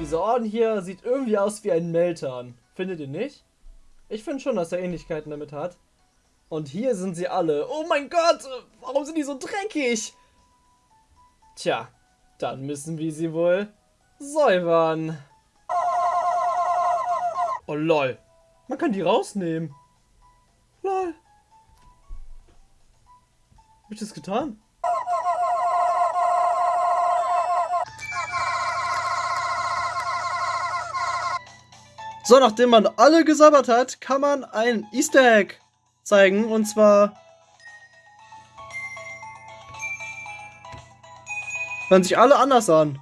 Dieser Orden hier sieht irgendwie aus wie ein Meltan. Findet ihr nicht? Ich finde schon, dass er Ähnlichkeiten damit hat. Und hier sind sie alle. Oh mein Gott, warum sind die so dreckig? Tja, dann müssen wir sie wohl säubern. Oh lol. Man kann die rausnehmen. Lol. Hab ich das getan? So, nachdem man alle gesabbert hat, kann man ein Easter Egg zeigen. Und zwar... Hören sich alle anders an.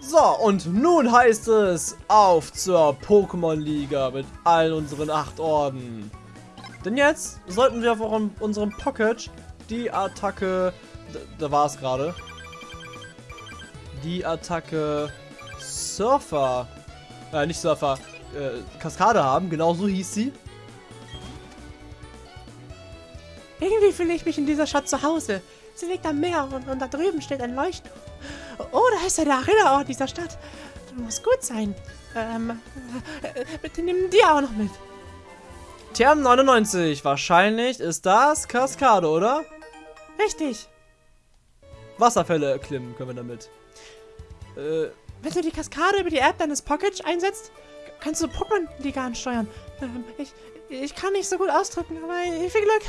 So, und nun heißt es auf zur Pokémon-Liga mit allen unseren acht Orden. Denn jetzt sollten wir auf unserem Pocket die Attacke... Da war es gerade die Attacke Surfer, äh, nicht Surfer, äh, Kaskade haben. Genau so hieß sie. Irgendwie fühle ich mich in dieser Stadt zu Hause. Sie liegt am Meer und, und da drüben steht ein Leuchtturm. Oh, da ist ja der Erinnerort dieser Stadt. Das muss gut sein. Ähm, äh, bitte nimm die auch noch mit. Term 99. Wahrscheinlich ist das Kaskade, oder? Richtig. Wasserfälle erklimmen können wir damit. Äh, wenn du die Kaskade über die App deines Pocket einsetzt, kannst du Pokémon-Liga ansteuern. Ähm, ich, ich kann nicht so gut ausdrücken, aber viel Glück.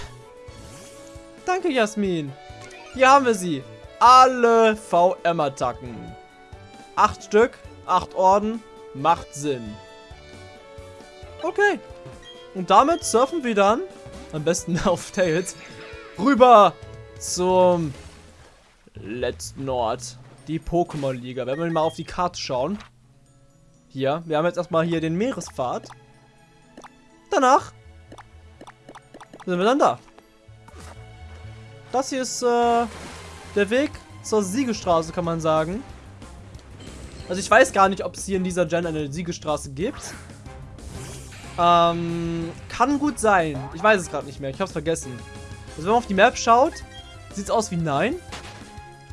Danke, Jasmin. Hier haben wir sie. Alle VM-Attacken. Acht Stück, acht Orden, macht Sinn. Okay. Und damit surfen wir dann, am besten auf Tails, rüber zum letzten Ort die Pokémon-Liga. Wenn wir mal auf die Karte schauen. Hier, wir haben jetzt erstmal hier den Meerespfad. Danach sind wir dann da. Das hier ist äh, der Weg zur Siegestraße, kann man sagen. Also ich weiß gar nicht, ob es hier in dieser Gen eine Siegestraße gibt. Ähm, kann gut sein. Ich weiß es gerade nicht mehr. Ich habe es vergessen. Also wenn man auf die Map schaut, sieht es aus wie nein.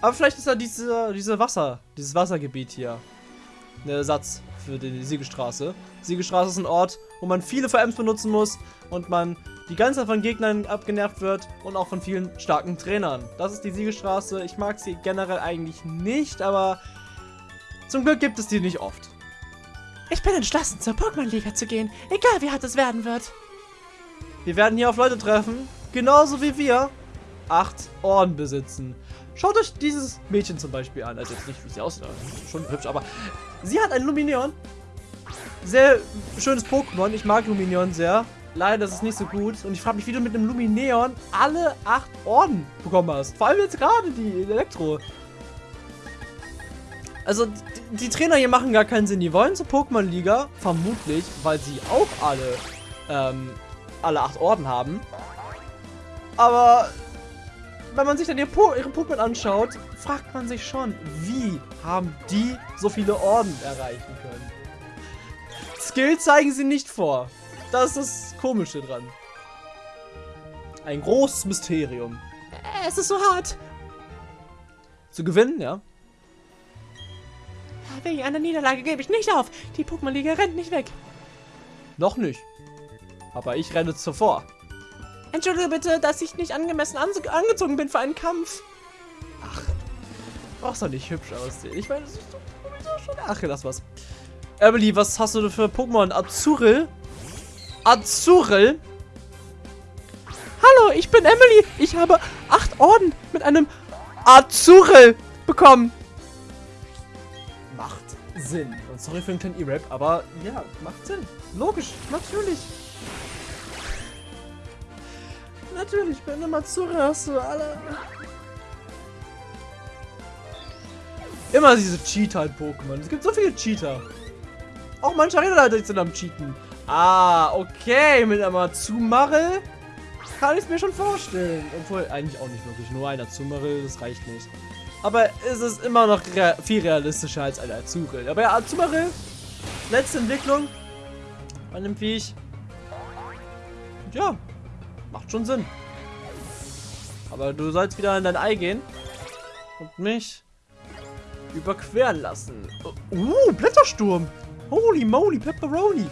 Aber vielleicht ist ja diese, diese Wasser, dieses Wassergebiet hier ein Ersatz für die Siegestraße. Siegestraße ist ein Ort, wo man viele VMs benutzen muss und man die ganze Zeit von Gegnern abgenervt wird und auch von vielen starken Trainern. Das ist die Siegestraße. Ich mag sie generell eigentlich nicht, aber zum Glück gibt es die nicht oft. Ich bin entschlossen, zur Pokémon-Liga zu gehen, egal wie hart es werden wird. Wir werden hier auf Leute treffen, genauso wie wir acht Orden besitzen. Schaut euch dieses Mädchen zum Beispiel an. Also jetzt nicht, wie sie aussieht, schon hübsch, aber sie hat ein Lumineon. Sehr schönes Pokémon. Ich mag Lumineon sehr. Leider ist es nicht so gut. Und ich frage mich, wie du mit einem Lumineon alle acht Orden bekommen hast. Vor allem jetzt gerade die Elektro. Also, die, die, Trainer hier machen gar keinen Sinn. Die wollen zur Pokémon-Liga, vermutlich, weil sie auch alle, ähm, alle acht Orden haben. Aber wenn man sich dann ihre, po ihre Pokémon anschaut, fragt man sich schon, wie haben die so viele Orden erreichen können? Skill zeigen sie nicht vor. Das ist das Komische dran. Ein großes Mysterium. Es ist so hart. Zu gewinnen, ja? Wegen einer Niederlage gebe ich nicht auf. Die Pokémon-Liga rennt nicht weg. Noch nicht. Aber ich renne zuvor. Entschuldige bitte, dass ich nicht angemessen angezogen bin für einen Kampf. Ach, brauchst doch nicht hübsch aussehen. Ich meine, das ist doch schon... Ach, lass was. Emily, was hast du für Pokémon? Azuril? Azuril? Hallo, ich bin Emily. Ich habe acht Orden mit einem Azuril bekommen. Macht Sinn. Und sorry für den kleinen E-Rap, aber ja, macht Sinn. Logisch, natürlich. Natürlich, du mal hast du alle. Immer diese Cheater-Pokémon. Es gibt so viele Cheater. Auch manche Arena-Leiter sind am Cheaten. Ah, okay. Mit einem Azumarill kann ich es mir schon vorstellen. Obwohl, eigentlich auch nicht wirklich. Nur ein Azumarill, das reicht nicht. Aber es ist immer noch rea viel realistischer als ein Azurill. Aber ja, Azumarill, letzte Entwicklung von dem Viech. Ja, Macht schon Sinn. Aber du sollst wieder in dein Ei gehen. und mich überqueren lassen. Uh, Blättersturm. Holy moly, Pepperoni.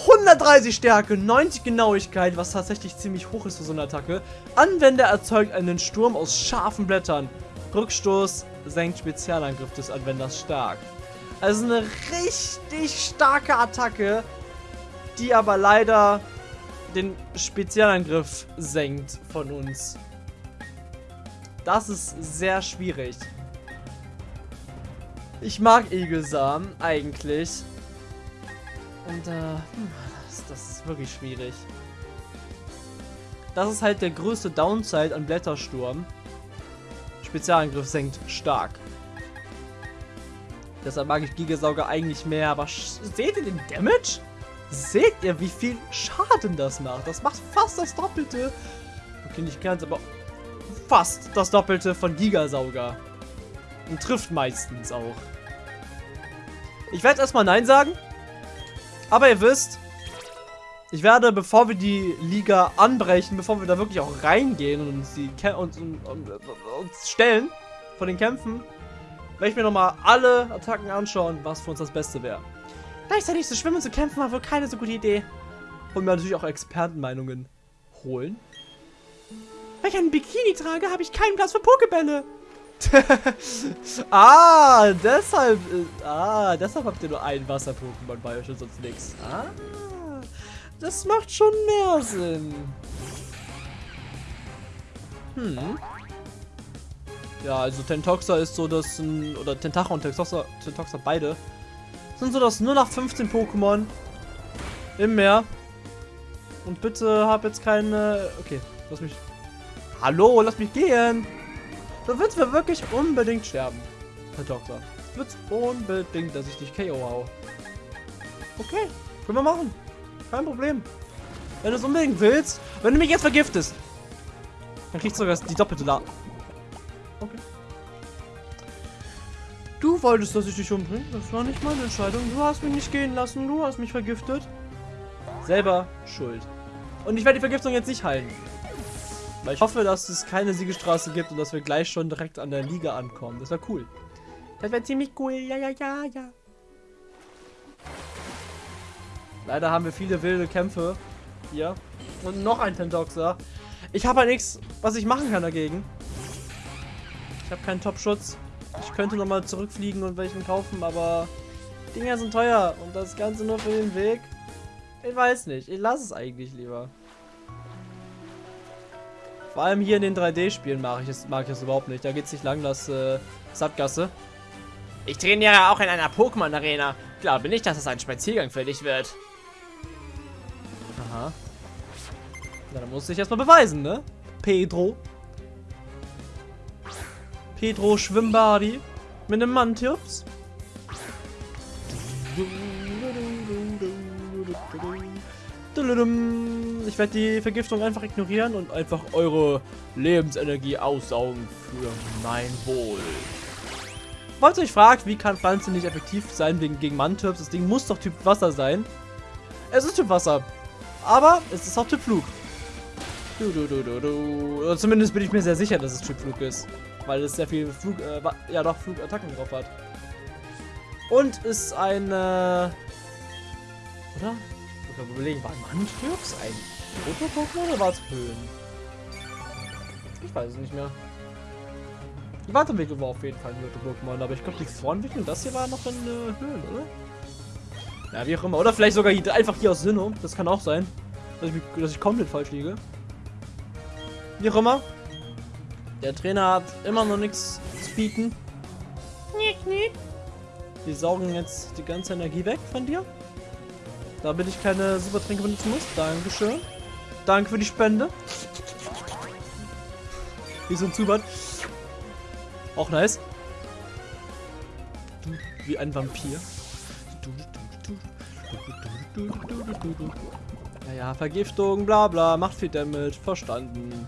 130 Stärke, 90 Genauigkeit, was tatsächlich ziemlich hoch ist für so eine Attacke. Anwender erzeugt einen Sturm aus scharfen Blättern. Rückstoß senkt Spezialangriff des Anwenders stark. Also eine richtig starke Attacke, die aber leider den Spezialangriff senkt von uns. Das ist sehr schwierig. Ich mag Egelsamen eigentlich. Und äh, hm, das, das ist wirklich schwierig. Das ist halt der größte Downside an Blättersturm. Spezialangriff senkt stark. Deshalb mag ich Gigasauger eigentlich mehr, aber seht ihr den Damage? Seht ihr, wie viel Schaden das macht? Das macht fast das Doppelte. Okay, nicht ganz, aber fast das Doppelte von Gigasauger. Und trifft meistens auch. Ich werde erstmal Nein sagen. Aber ihr wisst, ich werde, bevor wir die Liga anbrechen, bevor wir da wirklich auch reingehen und uns, die uns, uns, uns stellen von den Kämpfen, werde ich mir nochmal alle Attacken anschauen, was für uns das Beste wäre. Gleichzeitig zu schwimmen und zu kämpfen war wohl keine so gute Idee. Und mir natürlich auch Expertenmeinungen holen. Wenn ich einen Bikini trage, habe ich keinen Platz für Pokebälle. ah, deshalb. Äh, ah, deshalb habt ihr nur ein Wasser-Pokémon bei euch und sonst nichts. Ah, das macht schon mehr Sinn. Hm. Ja, also Tentoxa ist so das, oder Tentacha und Tentoxa, Tentoxa beide, sind so das nur nach 15 Pokémon im Meer. Und bitte hab jetzt keine, okay, lass mich, hallo, lass mich gehen. Du willst mir wirklich unbedingt sterben, Herr Doktor. Du willst unbedingt, dass ich dich KO hau. Okay, können wir machen. Kein Problem. Wenn du es unbedingt willst, wenn du mich jetzt vergiftest, dann kriegst du sogar die doppelte La... Okay. Du wolltest, dass ich dich umbringe. Das war nicht meine Entscheidung. Du hast mich nicht gehen lassen. Du hast mich vergiftet. Selber schuld. Und ich werde die Vergiftung jetzt nicht heilen. Weil ich hoffe, dass es keine Siegestraße gibt und dass wir gleich schon direkt an der Liga ankommen. Das wäre cool. Das wäre ziemlich cool. Ja, ja, ja, ja. Leider haben wir viele wilde Kämpfe hier. Und noch ein Tentoxer. Ich habe halt nichts, was ich machen kann dagegen. Ich habe keinen Top-Schutz. Ich könnte nochmal zurückfliegen und welchen kaufen, aber Dinger sind teuer. Und das Ganze nur für den Weg. Ich weiß nicht. Ich lasse es eigentlich lieber. Vor allem hier in den 3D-Spielen mag ich es mag ich überhaupt nicht. Da geht es nicht lang, das äh, Sattgasse. Ich trainiere auch in einer Pokémon-Arena. Glaube nicht, dass es ein Spaziergang für dich wird. Aha. Na, dann muss ich erstmal beweisen, ne? Pedro. Pedro Schwimmbadi. Mit einem Mantips. Ich werde die Vergiftung einfach ignorieren und einfach eure Lebensenergie aussaugen für mein Wohl. Falls ihr euch fragt, wie kann Pflanze nicht effektiv sein wegen, gegen Mantips, das Ding muss doch Typ Wasser sein. Es ist Typ Wasser, aber es ist auch Typ Flug. Du, du, du, du, du. Zumindest bin ich mir sehr sicher, dass es Typ Flug ist. Weil es sehr viel Flug, äh, ja doch, Flugattacken drauf hat. Und ist eine... Oder? Ich muss überlegen, war Mantrix ein Proto-Pokémon oder war es Höhen? Ich weiß es nicht mehr. Die Wartewickel war auf jeden Fall ein Proto-Pokémon, aber ich glaube, die Vorentwicklung, das hier war noch in äh, Höhen, oder? Ja, wie auch immer. Oder vielleicht sogar hier, einfach hier aus Sinnoh. Das kann auch sein. Dass ich, dass ich komplett falsch liege. Wie auch immer. Der Trainer hat immer noch nichts zu bieten. Nick, nick. Die saugen jetzt die ganze Energie weg von dir. Damit ich keine Supertränke benutzen muss. Dankeschön. Danke für die Spende. Wie so ein Zubat. Auch nice. Wie ein Vampir. Naja, Vergiftung, bla bla, macht viel Damage, verstanden.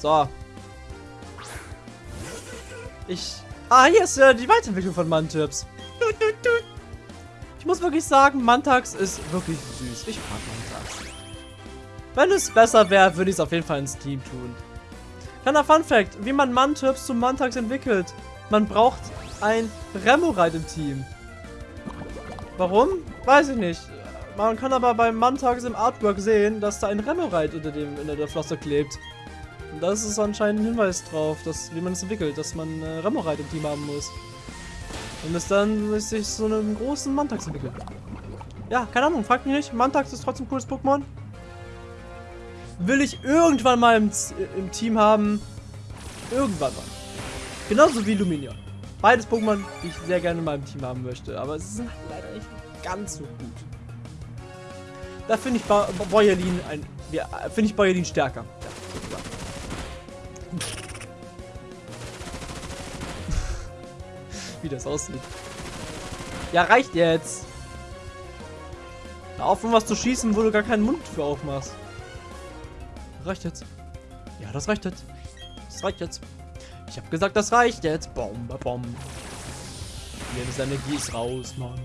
So. Ich... Ah, hier ist äh, die Weiterentwicklung von Mantips. Ich muss wirklich sagen, Mantax ist wirklich süß. Ich mag Mantax. Wenn es besser wäre, würde ich es auf jeden Fall ins Team tun. Kleiner Fun Fact, wie man Mantöps zum Mantax entwickelt. Man braucht ein Remorite im Team. Warum? Weiß ich nicht. Man kann aber beim Mantax im Artwork sehen, dass da ein Remorite unter, dem, unter der Flosse klebt. Das ist anscheinend ein Hinweis drauf, dass, wie man es entwickelt, dass man äh, Remorite im Team haben muss. Und es dann sich so einen großen Mantax entwickelt. Ja, keine Ahnung, fragt mich nicht. Mantax ist trotzdem ein cooles Pokémon. Will ich irgendwann mal im, im Team haben. Irgendwann mal. Genauso wie Luminion. Beides Pokémon, die ich sehr gerne in meinem Team haben möchte. Aber es sind halt leider nicht ganz so gut. Da finde ich Boyerlin ein. Ja, finde ich Boyerlin stärker. Ja, Wie das aussieht. Ja, reicht jetzt. Hör auf, um was zu schießen, wo du gar keinen Mund für aufmachst. Reicht jetzt. Ja, das reicht jetzt. Das reicht jetzt. Ich habe gesagt, das reicht jetzt. Bom, bom. Jedes Energie ist raus, Mann.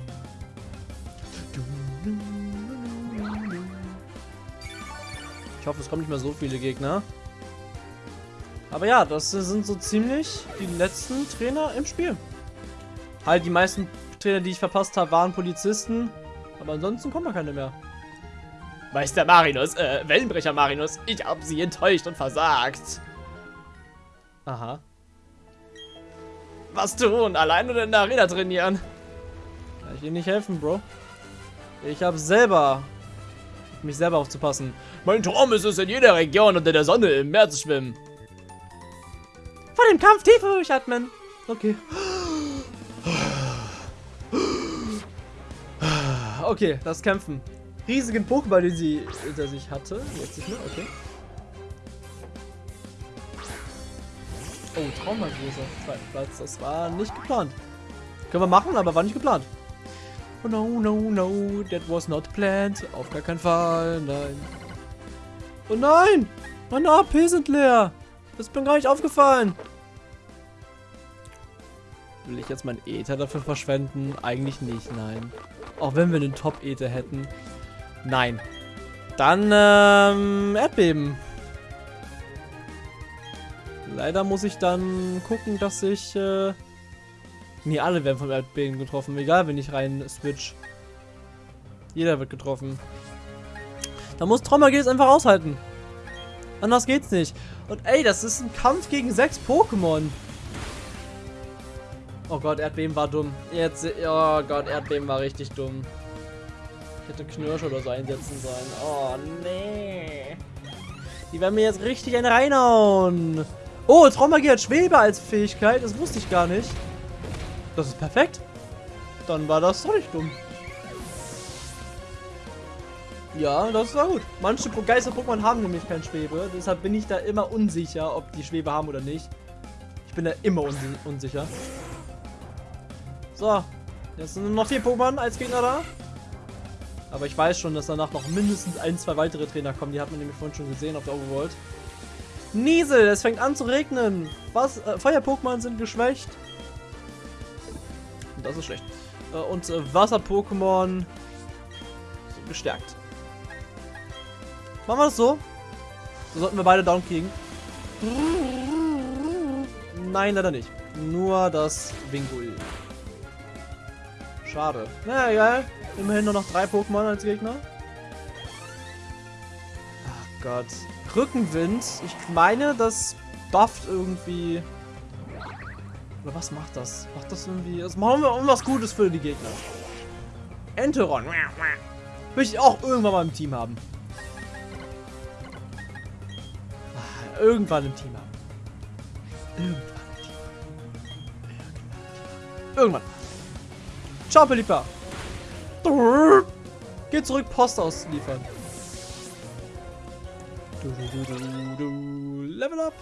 Ich hoffe, es kommen nicht mehr so viele Gegner. Aber ja, das sind so ziemlich die letzten Trainer im Spiel. Halt, die meisten Trainer, die ich verpasst habe, waren Polizisten. Aber ansonsten kommen da keine mehr. Meister Marinus, äh, Wellenbrecher Marinus, ich habe sie enttäuscht und versagt. Aha. Was tun? Allein oder in der Arena trainieren? Kann ich Ihnen nicht helfen, Bro. Ich habe selber mich selber aufzupassen. Mein Traum ist es, in jeder Region unter der Sonne im Meer zu schwimmen. Dem Kampf tief durchatmen. Okay. Okay, das Kämpfen. Riesigen Pokéball, den sie hinter sich hatte. Jetzt nicht mehr, okay. Oh, auf zweiten Platz. Das war nicht geplant. Können wir machen, aber war nicht geplant. Oh no, no, no, that was not planned. Auf gar keinen Fall, nein. Oh nein! Mein AP sind leer. Das mir gar nicht aufgefallen. Will ich jetzt mein Ether dafür verschwenden? Eigentlich nicht, nein. Auch wenn wir einen Top-Ether hätten. Nein. Dann, ähm, Erdbeben. Leider muss ich dann gucken, dass ich, äh... Nee, alle werden vom Erdbeben getroffen. Egal, wenn ich rein switch. Jeder wird getroffen. Da muss Trommergel es einfach aushalten. Anders geht's nicht. Und ey, das ist ein Kampf gegen sechs Pokémon. Oh Gott, Erdbeben war dumm. Jetzt, oh Gott, Erdbeben war richtig dumm. Ich hätte Knirsch oder so einsetzen sollen. Oh, nee. Die werden mir jetzt richtig einen reinhauen. Oh, Traumagie hat Schwebe als Fähigkeit. Das wusste ich gar nicht. Das ist perfekt. Dann war das doch nicht dumm. Ja, das war gut. Manche Geister-Pokémon haben nämlich kein Schwebe. Deshalb bin ich da immer unsicher, ob die Schwebe haben oder nicht. Ich bin da immer unsi unsicher. So. Jetzt sind noch vier Pokémon als Gegner da. Aber ich weiß schon, dass danach noch mindestens ein, zwei weitere Trainer kommen. Die hat man nämlich vorhin schon gesehen auf der Overworld. Niesel, es fängt an zu regnen. Was? Äh, Feuer-Pokémon sind geschwächt. Das ist schlecht. Äh, und äh, Wasser-Pokémon sind gestärkt. Machen wir das so? So sollten wir beide down kriegen. Nein, leider nicht. Nur das Wingull. Schade. Na egal. Immerhin nur noch drei Pokémon als Gegner. Ach Gott. Rückenwind. Ich meine, das bufft irgendwie... Oder was macht das? Macht das irgendwie... Das machen wir irgendwas Gutes für die Gegner. Enteron. Will ich auch irgendwann mal im Team haben. Ah, irgendwann im Team haben. Irgendwann im Team. Irgendwann. Ciao, Pelipa. Geh zurück, Post ausliefern. Du, du, du, Level up.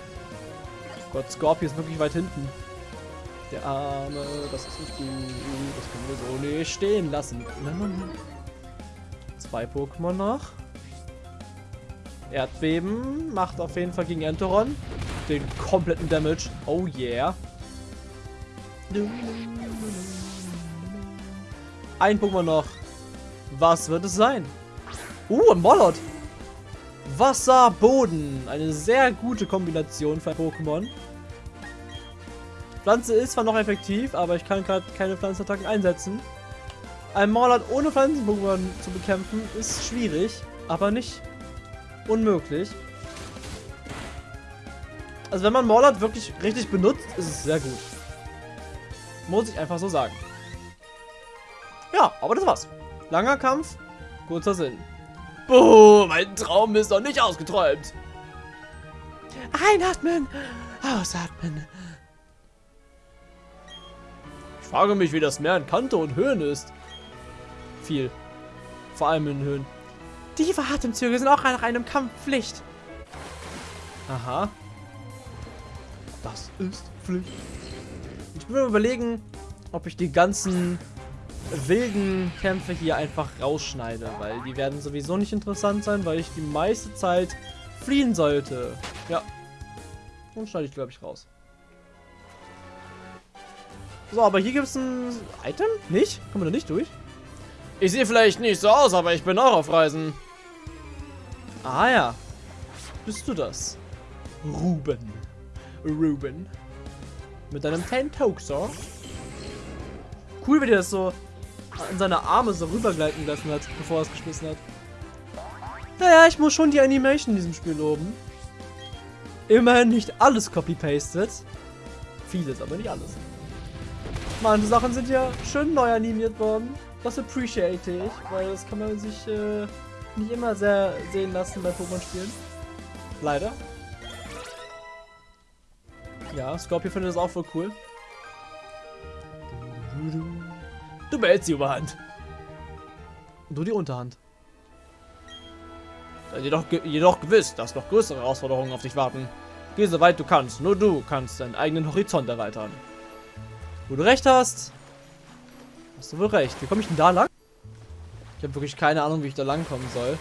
Gott, Scorpio ist wirklich weit hinten. Der Arme, das ist nicht gut. Das können wir so nicht stehen lassen. Zwei Pokémon noch. Erdbeben macht auf jeden Fall gegen Enteron den kompletten Damage. Oh yeah. Ein Pokémon noch. Was wird es sein? Uh, ein Mollot. Wasser, Boden. Eine sehr gute Kombination für Pokémon. Pflanze ist zwar noch effektiv, aber ich kann gerade keine Pflanzenattacken einsetzen. Ein Maulat ohne Pflanzen-Pokémon zu bekämpfen ist schwierig, aber nicht unmöglich. Also wenn man Maulat wirklich richtig benutzt, ist es sehr gut. Muss ich einfach so sagen. Ja, aber das war's. Langer Kampf, kurzer Sinn. Boah, mein Traum ist noch nicht ausgeträumt. Einatmen, ausatmen. Ich frage mich, wie das Meer in Kante und Höhen ist. Viel. Vor allem in Höhen. Tiefe Atemzüge sind auch nach einem Kampf Pflicht. Aha. Das ist Pflicht. Ich will überlegen, ob ich die ganzen wilden Kämpfe hier einfach rausschneide, weil die werden sowieso nicht interessant sein, weil ich die meiste Zeit fliehen sollte. Ja. Und schneide ich, glaube ich, raus. So, aber hier gibt es ein Item? Nicht? Kommen wir da nicht durch? Ich sehe vielleicht nicht so aus, aber ich bin auch auf Reisen. Ah ja. Bist du das? Ruben. Ruben. Mit deinem Tentoxer. Cool, wie der das so seine Arme so rübergleiten lassen hat, bevor er es geschmissen hat. Naja, ich muss schon die Animation in diesem Spiel loben. Immerhin nicht alles copy-pasted. Vieles, aber nicht alles. Manche Sachen sind ja schön neu animiert worden. Das appreciate ich, weil das kann man sich äh, nicht immer sehr sehen lassen bei Pokémon-Spielen. Leider. Ja, Scorpio findet das auch voll cool. Du behältst die Überhand. Und du die Unterhand. Jedoch, jedoch gewiss, dass noch größere Herausforderungen auf dich warten. Geh so weit du kannst. Nur du kannst deinen eigenen Horizont erweitern. Wo du recht hast, hast du wohl recht. Wie komme ich denn da lang? Ich habe wirklich keine Ahnung, wie ich da lang kommen soll.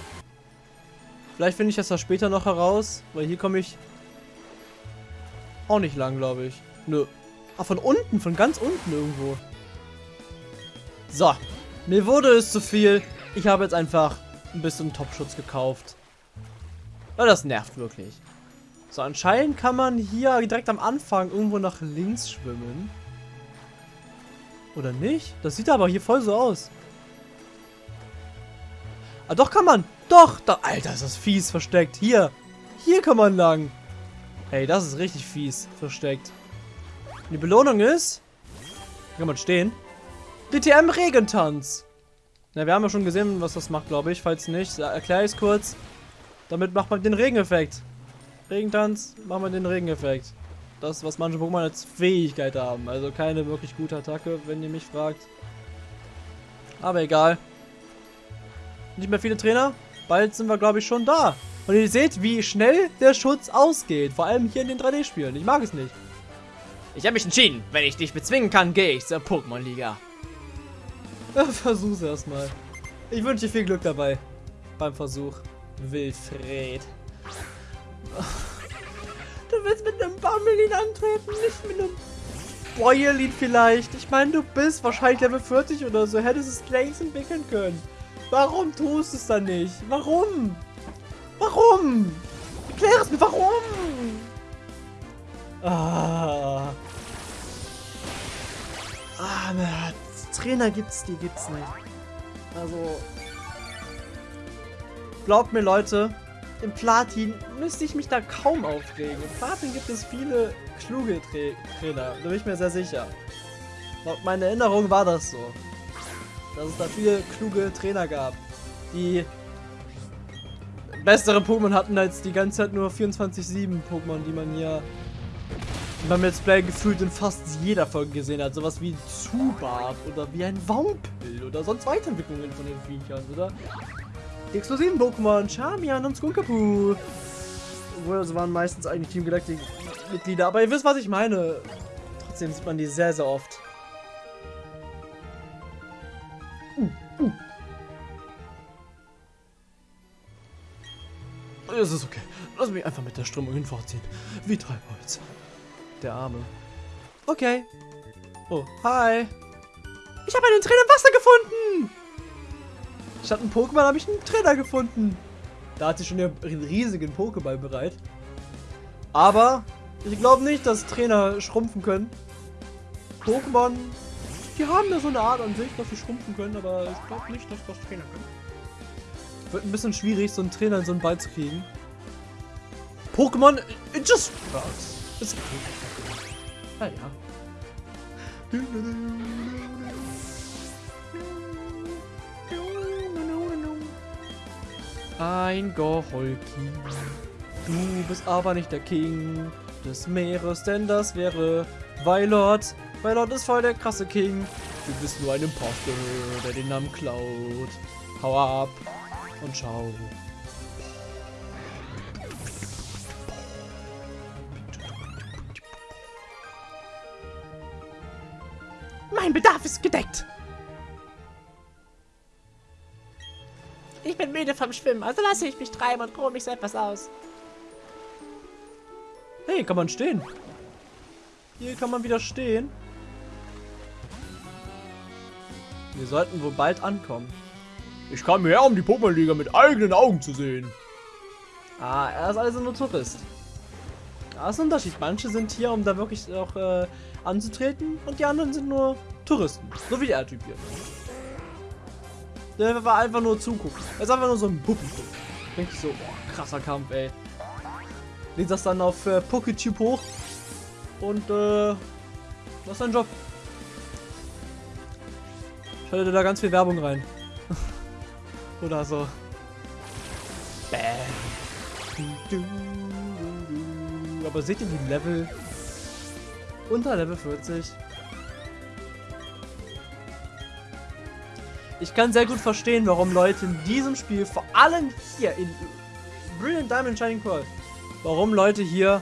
Vielleicht finde ich das da später noch heraus, weil hier komme ich auch nicht lang, glaube ich. Nö. Ah, von unten, von ganz unten irgendwo. So. Mir wurde es zu viel. Ich habe jetzt einfach ein bisschen Topschutz gekauft. Ja, das nervt wirklich. So, anscheinend kann man hier direkt am Anfang irgendwo nach links schwimmen. Oder nicht? Das sieht aber hier voll so aus. Ah, doch kann man. Doch. Da, Alter, ist das fies versteckt. Hier. Hier kann man lang. Ey, das ist richtig fies versteckt. Die Belohnung ist... Hier kann man stehen. DTM Regentanz. Na, wir haben ja schon gesehen, was das macht, glaube ich. Falls nicht, erkläre ich es kurz. Damit macht man den Regeneffekt. Regentanz, machen wir den Regeneffekt. Das, was manche Pokémon als Fähigkeit haben. Also keine wirklich gute Attacke, wenn ihr mich fragt. Aber egal. Nicht mehr viele Trainer. Bald sind wir, glaube ich, schon da. Und ihr seht, wie schnell der Schutz ausgeht. Vor allem hier in den 3D-Spielen. Ich mag es nicht. Ich habe mich entschieden. Wenn ich dich bezwingen kann, gehe ich zur Pokémon-Liga. Versuch's erstmal. Ich wünsche dir viel Glück dabei. Beim Versuch. Wilfred. Du willst mit einem Bammelin antreten, nicht mit einem Bäuerlin vielleicht. Ich meine, du bist wahrscheinlich Level 40 oder so. Hättest es längst entwickeln können. Warum tust du es dann nicht? Warum? Warum? Erklär es mir, warum? Ah. Ah, na, Trainer gibt's, die gibt's nicht. Also. Glaubt mir, Leute, im Platin müsste ich mich da kaum aufregen. Im Platin gibt es viele kluge Tra Trainer, da bin ich mir sehr sicher. Laut meiner Erinnerung war das so. Dass es da viele kluge Trainer gab, die bessere Pokémon hatten als die ganze Zeit nur 24-7 Pokémon, die man hier beim Let's Play gefühlt in fast jeder Folge gesehen hat. Sowas wie Zubat oder wie ein Wampel oder sonst Weiterentwicklungen von den Viechern, oder? Die exklusiven Pokémon, Charmian und Skunkapu. Obwohl, das waren meistens eigentlich Team Galactic-Mitglieder. Aber ihr wisst, was ich meine. Trotzdem sieht man die sehr, sehr oft. Uh, uh. Es ist okay. Lass mich einfach mit der Strömung hinfortziehen. Wie Treibholz. Der Arme. Okay. Oh, hi. Ich habe einen Trainer im Wasser gefunden. Statt einem Pokémon habe ich einen Trainer gefunden. Da hat sie schon einen riesigen Pokéball bereit. Aber ich glaube nicht, dass Trainer schrumpfen können. Pokémon, die haben ja so eine Art an sich, dass sie schrumpfen können, aber ich glaube nicht, dass das Trainer können. Wird ein bisschen schwierig, so einen Trainer in so einen Ball zu kriegen. Pokémon Indestructs. Ist okay. Ja, ja. Ein Goholki. Du bist aber nicht der King des Meeres, denn das wäre Weilord. Weilord ist voll der krasse King. Du bist nur ein Imposter, der den Namen klaut. Hau ab und schau. Ist gedeckt. Ich bin müde vom Schwimmen, also lasse ich mich treiben und ruhe mich so etwas aus. Hey, kann man stehen? Hier kann man wieder stehen. Wir sollten wohl bald ankommen. Ich kam her, um die Pokémon-Liga mit eigenen Augen zu sehen. Ah, er ist also nur Tourist. Da ist ein Unterschied. Manche sind hier, um da wirklich auch äh, anzutreten und die anderen sind nur Touristen. So wie der Typ hier. Der war einfach nur zugucken. Er ist einfach nur so ein Publikum. Denke ich so, boah, krasser Kampf, ey. Lädt das dann auf äh, PokéTube hoch und äh, das ist sein Job. Schaltet da ganz viel Werbung rein. Oder so. Bam. Aber seht ihr die Level? Unter Level 40. Ich kann sehr gut verstehen, warum Leute in diesem Spiel, vor allem hier in Brilliant Diamond Shining Pearl, warum Leute hier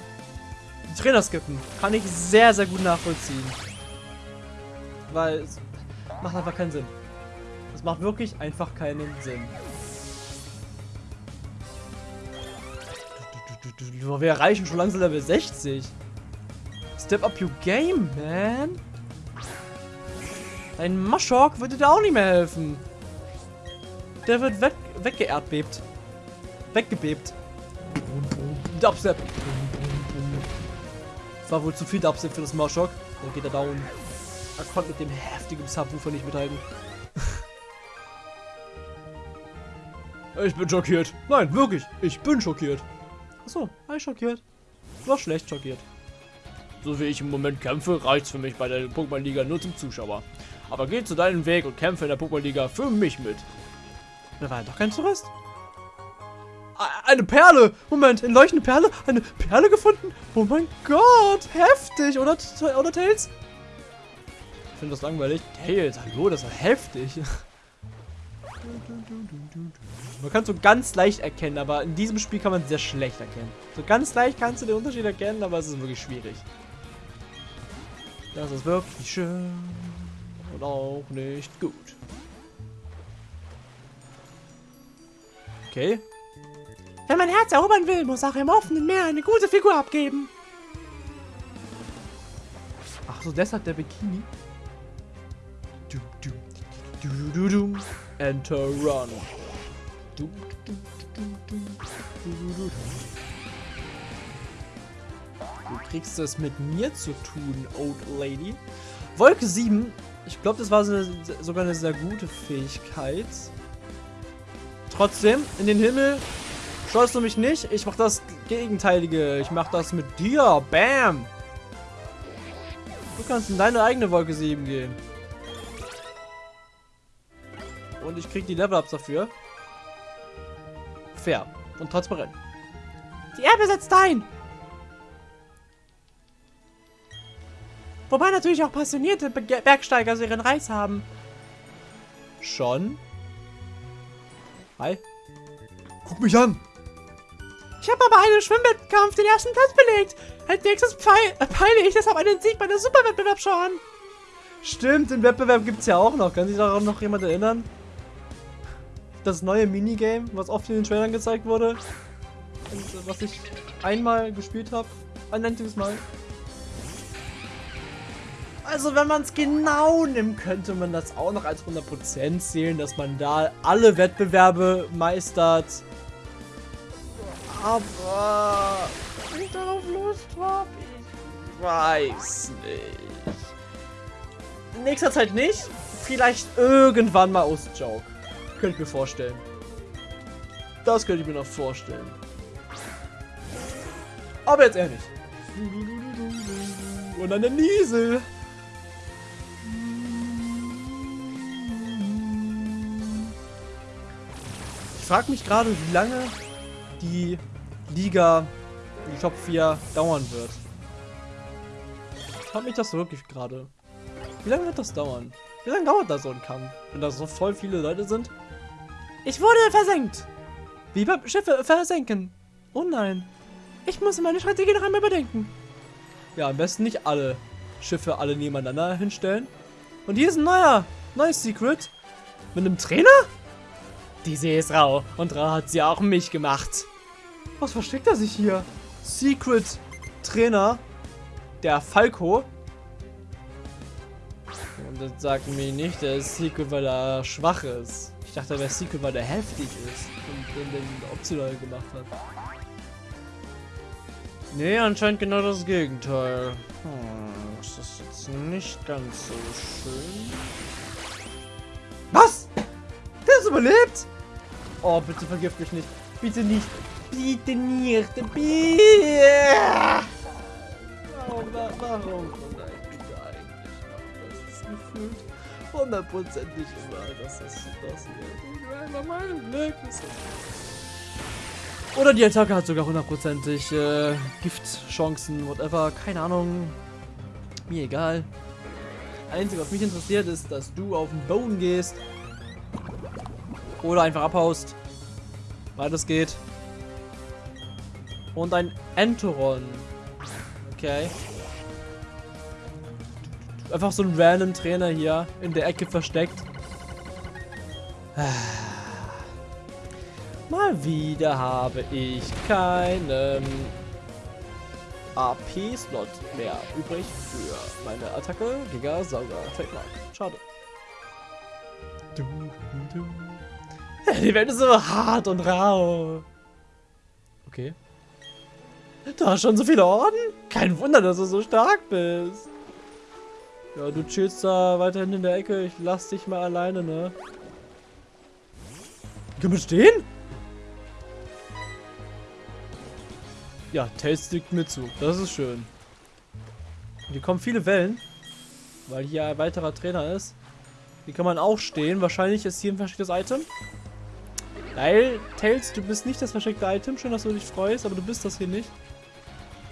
die Trainer skippen. Kann ich sehr, sehr gut nachvollziehen. Weil es macht einfach keinen Sinn. Es macht wirklich einfach keinen Sinn. Wir erreichen schon langsam Level 60. Step up your game, man. Ein Maschok würde dir auch nicht mehr helfen. Der wird weg, weggeerdbebt. Weggebebt. Dubstep. Das war wohl zu viel Dubstep für das Maschok. Dann geht er down. Er konnte mit dem heftigen Subwoofer nicht mithalten. ich bin schockiert. Nein, wirklich. Ich bin schockiert. Achso, ich schockiert. War schlecht schockiert. So wie ich im Moment kämpfe, reicht's für mich bei der Pokémon-Liga nur zum Zuschauer. Aber geh zu deinem Weg und kämpfe in der Pokémon-Liga für mich mit. Da war ja doch kein Tourist. Eine Perle! Moment, eine leuchtende Perle? Eine Perle gefunden? Oh mein Gott! Heftig! Oder, oder Tails? Ich finde das langweilig. Tails, hallo, das war heftig. Man kann es so ganz leicht erkennen, aber in diesem Spiel kann man es sehr schlecht erkennen. So ganz leicht kannst du den Unterschied erkennen, aber es ist wirklich schwierig. Das ist wirklich schön und auch nicht gut. Okay. Wenn man Herz erobern will, muss auch im offenen Meer eine gute Figur abgeben. Ach so, deshalb der Bikini. Du, du, du, du, du, du. Enter Run. Du, du, du, du, du, du, du. Du kriegst es mit mir zu tun, Old Lady. Wolke 7. Ich glaube, das war so eine, sogar eine sehr gute Fähigkeit. Trotzdem, in den Himmel schaust du mich nicht. Ich mach das Gegenteilige. Ich mach das mit dir. Bam. Du kannst in deine eigene Wolke 7 gehen. Und ich krieg die Level-Ups dafür. Fair und transparent. Die Erbe setzt ein. Wobei natürlich auch passionierte Be Bergsteiger so ihren Reiß haben. Schon? Hi. Guck mich an. Ich habe aber einen Schwimmwettkampf den ersten Platz belegt. Als nächstes äh, peile ich deshalb einen Sieg bei der Superwettbewerbsschau an. Stimmt, den Wettbewerb gibt es ja auch noch. Kann sich daran noch jemand erinnern? Das neue Minigame, was oft in den Trailern gezeigt wurde. Und äh, was ich einmal gespielt habe. Ein einziges Mal. Also wenn man es genau nimmt, könnte man das auch noch als 100% zählen, dass man da alle Wettbewerbe meistert. Aber wenn ich darauf Lust habe, ich weiß nicht. Nächster Zeit nicht. Vielleicht irgendwann mal aus Joke. Könnte ich mir vorstellen. Das könnte ich mir noch vorstellen. Aber jetzt eher nicht. Und eine Niesel. Frage mich gerade, wie lange die Liga, die Top 4 dauern wird. Ich frage mich das wirklich gerade. Wie lange wird das dauern? Wie lange dauert da so ein Kampf? Wenn da so voll viele Leute sind? Ich wurde versenkt! Wie beim Schiffe versenken. Oh nein. Ich muss meine Strategie noch einmal bedenken. Ja, am besten nicht alle Schiffe alle nebeneinander hinstellen. Und hier ist ein neuer, neues Secret. Mit einem Trainer? Die See ist rau. Und rau hat sie auch mich gemacht. Was versteckt er sich hier? Secret Trainer. Der Falco. Und das sagt mir nicht, der ist Secret, weil er schwach ist. Ich dachte, er wäre Secret, weil er heftig ist. Und den, den optional gemacht hat. Nee, anscheinend genau das Gegenteil. Hm, das ist jetzt nicht ganz so schön. Was? Der ist überlebt? Oh, bitte vergift mich nicht. Bitte nicht. Bitte nicht. Bitte. Warum, warum? Das ist gefühlt hundertprozentig immer, dass das das hier mein Glück ist. Oder die Attacke hat sogar hundertprozentig äh, Giftchancen, whatever. Keine Ahnung. Mir egal. Einzige, was mich interessiert, ist, dass du auf den Boden gehst. Oder einfach abhaust. Weil das geht. Und ein Enteron. Okay. Einfach so ein random Trainer hier in der Ecke versteckt. Mal wieder habe ich keinen AP-Slot mehr übrig für meine Attacke. Giga Sauger Trademark. Schade. Du, du. Die Welt ist so hart und rau. Okay. Du hast schon so viele Orden? Kein Wunder, dass du so stark bist. Ja, du chillst da weiterhin in der Ecke. Ich lass dich mal alleine, ne? Können wir stehen? Ja, Tails stickt mir zu. Das ist schön. Hier kommen viele Wellen. Weil hier ein weiterer Trainer ist. Hier kann man auch stehen. Wahrscheinlich ist hier ein verstecktes Item. Weil, Tails, du bist nicht das versteckte Item. Schön, dass du dich freust, aber du bist das hier nicht.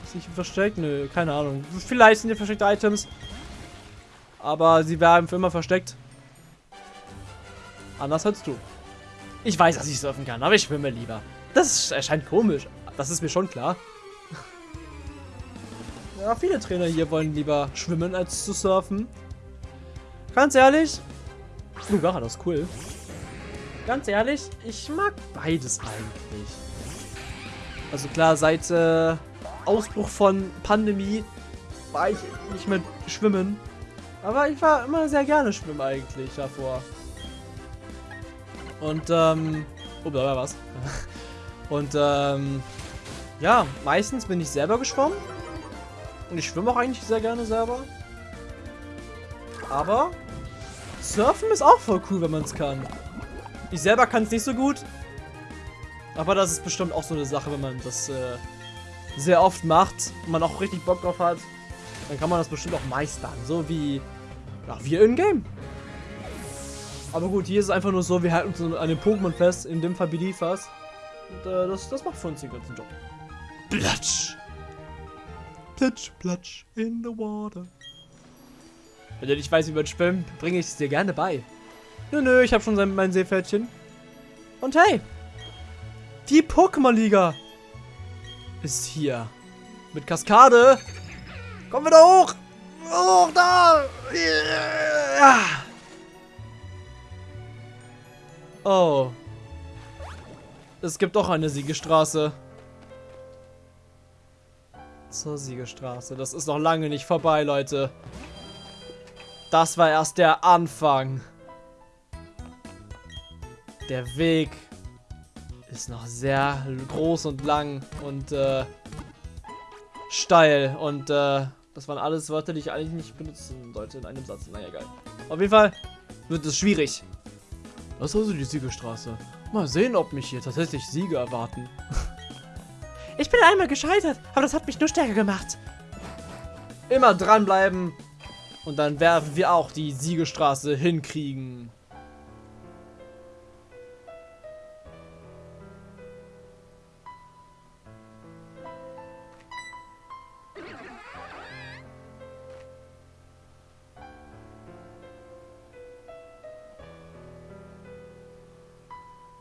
Ist nicht versteckt? Nö, keine Ahnung. Vielleicht sind hier versteckte Items. Aber sie werden für immer versteckt. Anders als du. Ich weiß, dass ich surfen kann, aber ich schwimme lieber. Das erscheint komisch. Das ist mir schon klar. Ja, viele Trainer hier wollen lieber schwimmen, als zu surfen. Ganz ehrlich. Lugar, das ist cool. Ganz ehrlich, ich mag beides eigentlich. Also klar, seit äh, Ausbruch von Pandemie war ich nicht mehr schwimmen. Aber ich war immer sehr gerne schwimmen eigentlich davor. Und, ähm... Oh, da war was. Und, ähm... Ja, meistens bin ich selber geschwommen. Und ich schwimme auch eigentlich sehr gerne selber. Aber Surfen ist auch voll cool, wenn man es kann. Ich selber kann es nicht so gut. Aber das ist bestimmt auch so eine Sache, wenn man das äh, sehr oft macht und man auch richtig Bock drauf hat. Dann kann man das bestimmt auch meistern. So wie, ja, wir in-game. Aber gut, hier ist es einfach nur so, wir halten uns an den Pokémon fest, in dem Fall Beliefers. Und äh, das, das macht für uns den ganzen Job. Platsch! Platsch, platsch in the water. Wenn du nicht weißt, wie man schwimmt, bringe ich es dir gerne bei. Nö, nö, ich habe schon sein, mein Seepferdchen. Und hey, die Pokémon-Liga ist hier. Mit Kaskade. Kommen wir da hoch. Hoch da. Yeah. Oh. Es gibt auch eine Siegestraße. Zur Siegestraße. Das ist noch lange nicht vorbei, Leute. Das war erst der Anfang. Der Weg ist noch sehr groß und lang und äh, steil. Und äh, das waren alles Wörter, die ich eigentlich nicht benutzen sollte in einem Satz. Naja, egal. Auf jeden Fall wird es schwierig. Das ist also die Siegestraße. Mal sehen, ob mich hier tatsächlich Siege erwarten. Ich bin einmal gescheitert, aber das hat mich nur stärker gemacht. Immer dranbleiben. Und dann werden wir auch die Siegestraße hinkriegen.